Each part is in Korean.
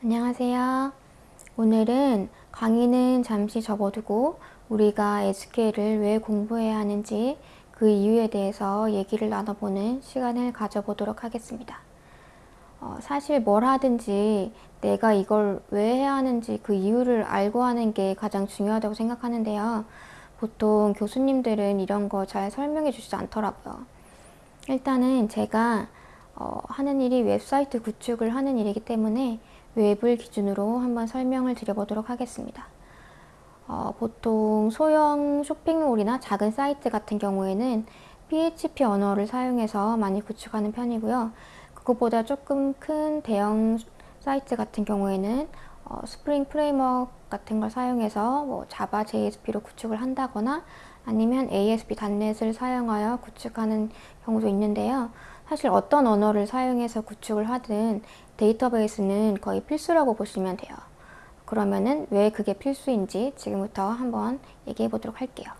안녕하세요. 오늘은 강의는 잠시 접어두고 우리가 SQL을 왜 공부해야 하는지 그 이유에 대해서 얘기를 나눠보는 시간을 가져보도록 하겠습니다. 어, 사실 뭘 하든지 내가 이걸 왜 해야 하는지 그 이유를 알고 하는 게 가장 중요하다고 생각하는데요. 보통 교수님들은 이런 거 잘 설명해 주시지 않더라고요. 일단은 제가 어, 하는 일이 웹사이트 구축을 하는 일이기 때문에 웹을 기준으로 한번 설명을 드려보도록 하겠습니다. 어, 보통 소형 쇼핑몰이나 작은 사이트 같은 경우에는 PHP 언어를 사용해서 많이 구축하는 편이고요. 그것보다 조금 큰 대형 사이트 같은 경우에는 어, Spring Framework 같은 걸 사용해서 뭐 Java JSP로 구축을 한다거나 아니면 ASP.NET을 사용하여 구축하는 경우도 있는데요. 사실 어떤 언어를 사용해서 구축을 하든 데이터베이스는 거의 필수라고 보시면 돼요. 그러면은 왜 그게 필수인지 지금부터 한번 얘기해 보도록 할게요.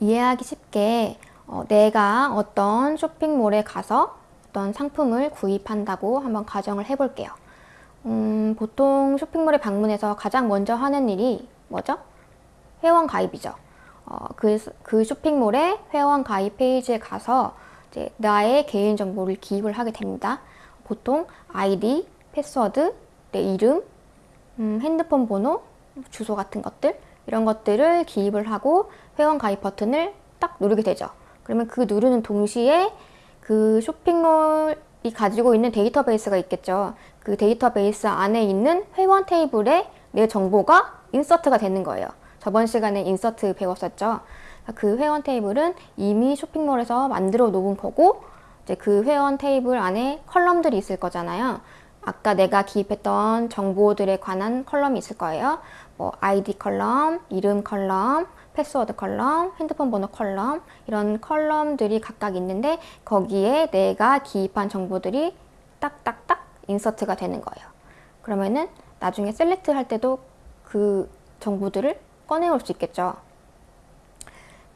이해하기 쉽게 어, 내가 어떤 쇼핑몰에 가서 어떤 상품을 구입한다고 한번 가정을 해 볼게요. 음, 보통 쇼핑몰에 방문해서 가장 먼저 하는 일이 뭐죠? 회원 가입이죠. 어, 그, 그 쇼핑몰의 회원 가입 페이지에 가서 이제 나의 개인 정보를 기입을 하게 됩니다. 보통 아이디, 패스워드, 내 이름, 음, 핸드폰 번호, 주소 같은 것들 이런 것들을 기입을 하고 회원 가입 버튼을 딱 누르게 되죠. 그러면 그 누르는 동시에 그 쇼핑몰이 가지고 있는 데이터베이스가 있겠죠. 그 데이터베이스 안에 있는 회원 테이블에 내 정보가 insert가 되는 거예요. 저번 시간에 insert 배웠었죠. 그 회원 테이블은 이미 쇼핑몰에서 만들어 놓은 거고 이제 그 회원 테이블 안에 column들이 있을 거잖아요. 아까 내가 기입했던 정보들에 관한 column이 있을 거예요. 뭐 아이디 column, 이름 column, 패스워드 column, 핸드폰 번호 column 이런 column들이 각각 있는데 거기에 내가 기입한 정보들이 딱딱딱 insert가 되는 거예요. 그러면은 나중에 select 할 때도 그 정보들을 꺼내올 수 있겠죠.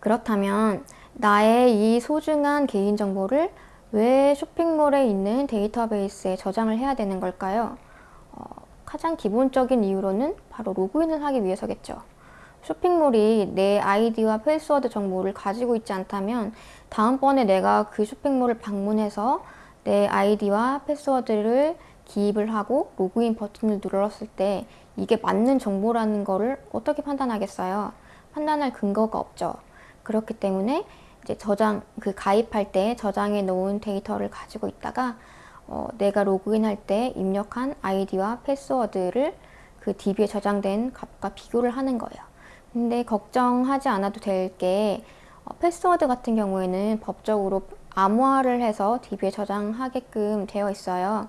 그렇다면 나의 이 소중한 개인정보를 왜 쇼핑몰에 있는 데이터베이스에 저장을 해야 되는 걸까요? 어, 가장 기본적인 이유로는 바로 로그인을 하기 위해서겠죠. 쇼핑몰이 내 아이디와 패스워드 정보를 가지고 있지 않다면 다음번에 내가 그 쇼핑몰을 방문해서 내 아이디와 패스워드를 기입을 하고 로그인 버튼을 눌렀을 때 이게 맞는 정보라는 거를 어떻게 판단하겠어요? 판단할 근거가 없죠. 그렇기 때문에 이제 저장 그 가입할 때 저장해 놓은 데이터를 가지고 있다가 어, 내가 로그인할 때 입력한 아이디와 패스워드를 그 DB에 저장된 값과 비교를 하는 거예요. 근데 걱정하지 않아도 될게 어, 패스워드 같은 경우에는 법적으로 암호화를 해서 DB에 저장하게끔 되어 있어요.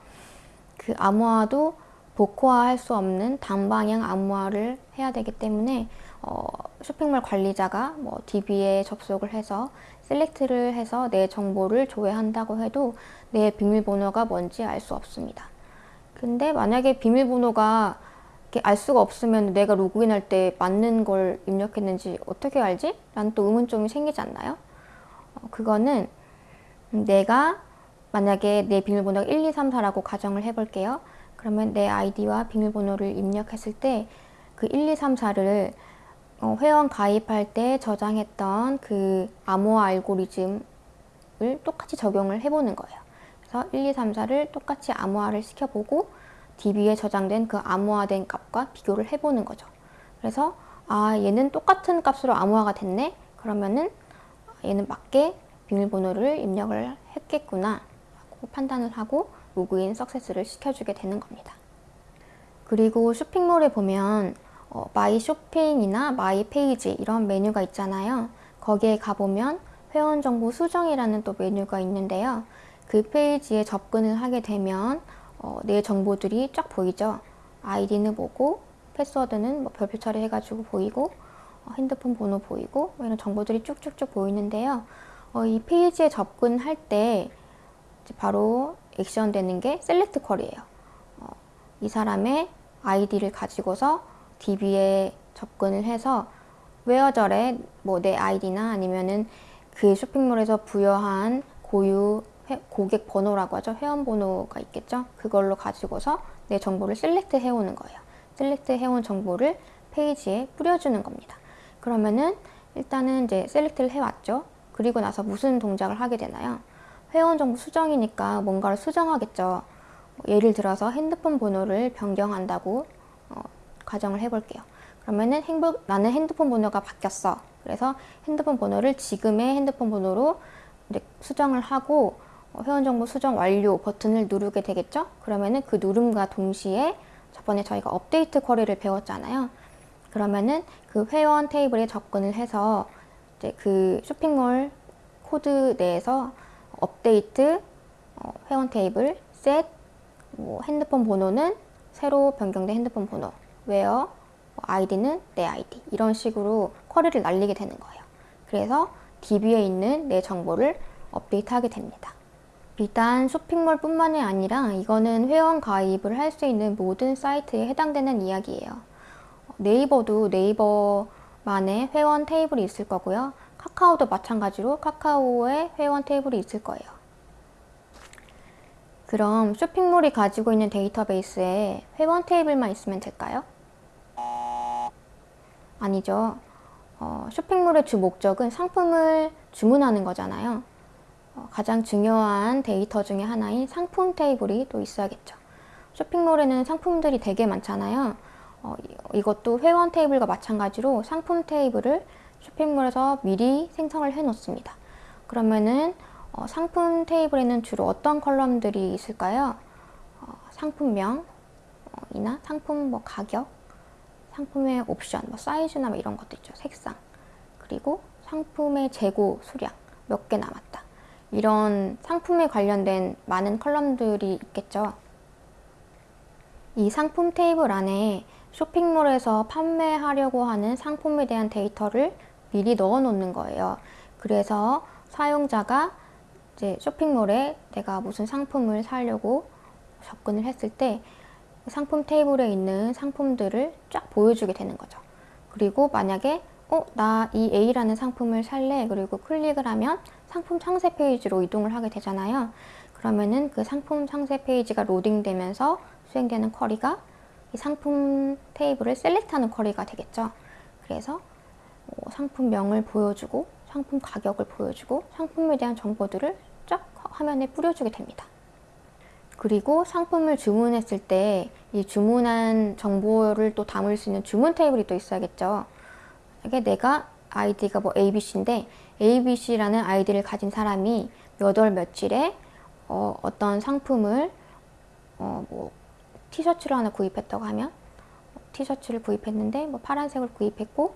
그 암호화도 복호화할 수 없는 단방향 암호화를 해야 되기 때문에 어, 쇼핑몰 관리자가 뭐 DB에 접속을 해서 select를 해서 내 정보를 조회한다고 해도 내 비밀번호가 뭔지 알 수 없습니다. 근데 만약에 비밀번호가 알 수가 없으면 내가 로그인할 때 맞는 걸 입력했는지 어떻게 알지? 라는 또 의문점이 생기지 않나요? 어, 그거는 내가 만약에 내 비밀번호가 1, 2, 3, 4라고 가정을 해볼게요. 그러면 내 아이디와 비밀번호를 입력했을 때 그 1, 2, 3, 4를 어, 회원 가입할 때 저장했던 그 암호화 알고리즘을 똑같이 적용을 해보는 거예요. 그래서 1, 2, 3, 4를 똑같이 암호화를 시켜보고 DB에 저장된 그 암호화된 값과 비교를 해보는 거죠. 그래서 아 얘는 똑같은 값으로 암호화가 됐네? 그러면은 얘는 맞게 비밀번호를 입력을 했겠구나 라고 판단을 하고 로그인 success를 시켜주게 되는 겁니다. 그리고 쇼핑몰에 보면 어, my shopping이나 my page 이런 메뉴가 있잖아요. 거기에 가보면 회원 정보 수정이라는 또 메뉴가 있는데요. 그 페이지에 접근을 하게 되면 어, 내 정보들이 쫙 보이죠. 아이디는 보이고 패스워드는 뭐 별표 처리 해가지고 보이고 어, 핸드폰 번호 보이고 뭐 이런 정보들이 쭉쭉쭉 보이는데요. 어, 이 페이지에 접근할 때 바로 액션 되는 게 select query예요. 어, 이 사람의 아이디를 가지고서 DB에 접근을 해서 where절에 뭐 내 아이디나 아니면은 그 쇼핑몰에서 부여한 고유 회- 고객 번호라고 하죠. 회원 번호가 있겠죠. 그걸로 가지고서 내 정보를 select 해오는 거예요. select 해온 정보를 페이지에 뿌려주는 겁니다. 그러면은 일단은 이제 select를 해왔죠. 그리고 나서 무슨 동작을 하게 되나요? 회원 정보 수정이니까 뭔가를 수정하겠죠. 예를 들어서 핸드폰 번호를 변경한다고 어, 가정을 해볼게요. 그러면은 행복, 나는 핸드폰 번호가 바뀌었어. 그래서 핸드폰 번호를 지금의 핸드폰 번호로 수정을 하고 어, 회원 정보 수정 완료 버튼을 누르게 되겠죠? 그러면은 그 누름과 동시에 저번에 저희가 update query를 배웠잖아요. 그러면은 그 회원 테이블에 접근을 해서 이제 그 쇼핑몰 코드 내에서 업데이트 어, 회원 테이블 set 뭐 핸드폰 번호는 새로 변경된 핸드폰 번호 웨어 뭐 아이디는 내 아이디 이런 식으로 query를 날리게 되는 거예요. 그래서 DB에 있는 내 정보를 업데이트하게 됩니다. 비단 쇼핑몰 뿐만이 아니라 이거는 회원 가입을 할 수 있는 모든 사이트에 해당되는 이야기예요. 네이버도 네이버만의 회원 테이블이 있을 거고요. 카카오도 마찬가지로 카카오의 회원 테이블이 있을 거예요. 그럼 쇼핑몰이 가지고 있는 데이터베이스에 회원 테이블만 있으면 될까요? 아니죠. 어, 쇼핑몰의 주 목적은 상품을 주문하는 거잖아요. 어, 가장 중요한 데이터 중에 하나인 상품 테이블이 또 있어야겠죠. 쇼핑몰에는 상품들이 되게 많잖아요. 어, 이- 이것도 회원 테이블과 마찬가지로 상품 테이블을 쇼핑몰에서 미리 생성을 해 놓습니다. 그러면은 어, 상품 테이블에는 주로 어떤 컬럼들이 있을까요? 어, 상품명 어, 이나 상품 뭐 가격, 상품의 옵션, 뭐 사이즈나 뭐 이런 것도 있죠. 색상. 그리고 상품의 재고 수량 몇 개 남았다. 이런 상품에 관련된 많은 컬럼들이 있겠죠. 이 상품 테이블 안에 쇼핑몰에서 판매하려고 하는 상품에 대한 데이터를 미리 넣어 놓는 거예요. 그래서 사용자가 이제 쇼핑몰에 내가 무슨 상품을 사려고 접근을 했을 때 상품 테이블에 있는 상품들을 쫙 보여주게 되는 거죠. 그리고 만약에 어, 나 이 A라는 상품을 살래. 그리고 클릭을 하면 상품 상세 페이지로 이동을 하게 되잖아요. 그러면은 그 상품 상세 페이지가 로딩되면서 수행되는 query가 이 상품 테이블을 select하는 query가 되겠죠. 그래서 어, 상품명을 보여주고 상품 가격을 보여주고 상품에 대한 정보들을 쫙 화면에 뿌려주게 됩니다. 그리고 상품을 주문했을 때 이 주문한 정보를 또 담을 수 있는 주문 테이블이 또 있어야겠죠. 이게 내가 아이디가 뭐 ABC인데 ABC라는 아이디를 가진 사람이 몇 월 며칠에 어, 어떤 상품을 어, 뭐 티셔츠를 하나 구입했다고 하면 티셔츠를 구입했는데 뭐 파란색을 구입했고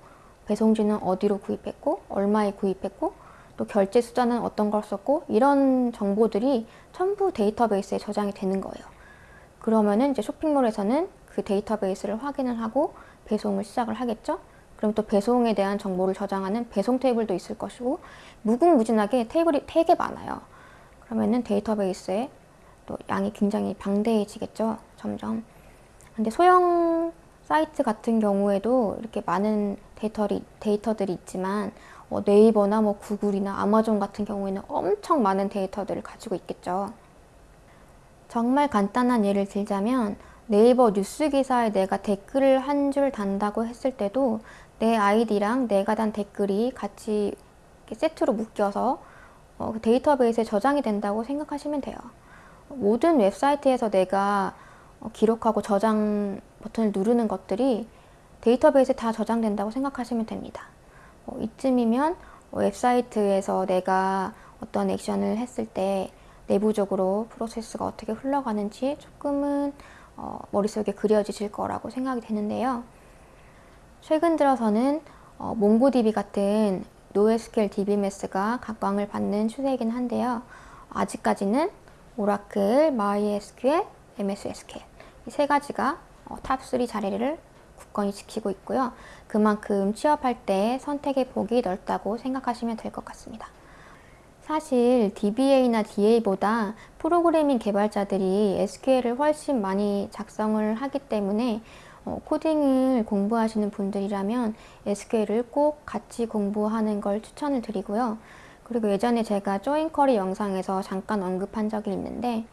배송지는 어디로 구입했고 얼마에 구입했고 또 결제 수단은 어떤 걸 썼고 이런 정보들이 전부 데이터베이스에 저장이 되는 거예요. 그러면은 이제 쇼핑몰에서는 그 데이터베이스를 확인을 하고 배송을 시작을 하겠죠. 그럼 또 배송에 대한 정보를 저장하는 배송 테이블도 있을 것이고 무궁무진하게 테이블이 되게 많아요. 그러면은 데이터베이스에 또 양이 굉장히 방대해지겠죠. 점점. 근데 소형 사이트 같은 경우에도 이렇게 많은 데이터리, 데이터들이 있지만 어, 네이버나 뭐 구글이나 아마존 같은 경우에는 엄청 많은 데이터들을 가지고 있겠죠. 정말 간단한 예를 들자면 네이버 뉴스 기사에 내가 댓글을 한 줄 단다고 했을 때도 내 아이디랑 내가 단 댓글이 같이 세트로 묶여서 어, 그 데이터베이스에 저장이 된다고 생각하시면 돼요. 모든 웹사이트에서 내가 어, 기록하고 저장 버튼을 누르는 것들이 데이터베이스에 다 저장된다고 생각하시면 됩니다. 어, 이쯤이면 웹사이트에서 내가 어떤 액션을 했을 때 내부적으로 프로세스가 어떻게 흘러가는지 조금은 어, 머릿속에 그려지실 거라고 생각이 되는데요. 최근 들어서는 어, 몽고DB 같은 NoSQL DBMS가 각광을 받는 추세이긴 한데요. 아직까지는 오라클, MySQL, MS SQL 이 세 가지가 어, 탑3 자리를 굳건히 지키고 있고요. 그만큼 취업할 때 선택의 폭이 넓다고 생각하시면 될 것 같습니다. 사실 DBA나 DA보다 프로그래밍 개발자들이 SQL을 훨씬 많이 작성을 하기 때문에 어, 코딩을 공부하시는 분들이라면 SQL을 꼭 같이 공부하는 걸 추천을 드리고요. 그리고 예전에 제가 join query 영상에서 잠깐 언급한 적이 있는데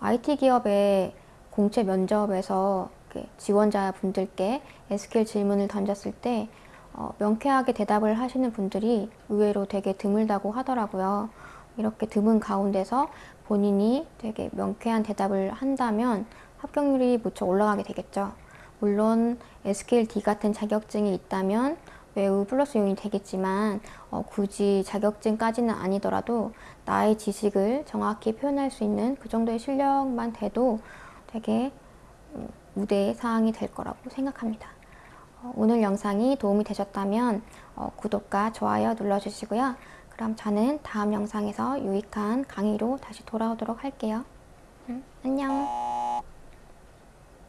IT 기업의 공채 면접에서 지원자 분들께 SQL 질문을 던졌을 때 어, 명쾌하게 대답을 하시는 분들이 의외로 되게 드물다고 하더라고요. 이렇게 드문 가운데서 본인이 되게 명쾌한 대답을 한다면 합격률이 무척 올라가게 되겠죠. 물론 SQLD 같은 자격증이 있다면 매우 플러스 요인이 되겠지만 어, 굳이 자격증까지는 아니더라도 나의 지식을 정확히 표현할 수 있는 그 정도의 실력만 돼도 되게 음, 우대 사항이 될 거라고 생각합니다. 어, 오늘 영상이 도움이 되셨다면 어, 구독과 좋아요 눌러주시고요. 그럼 저는 다음 영상에서 유익한 강의로 다시 돌아오도록 할게요. 음, 안녕.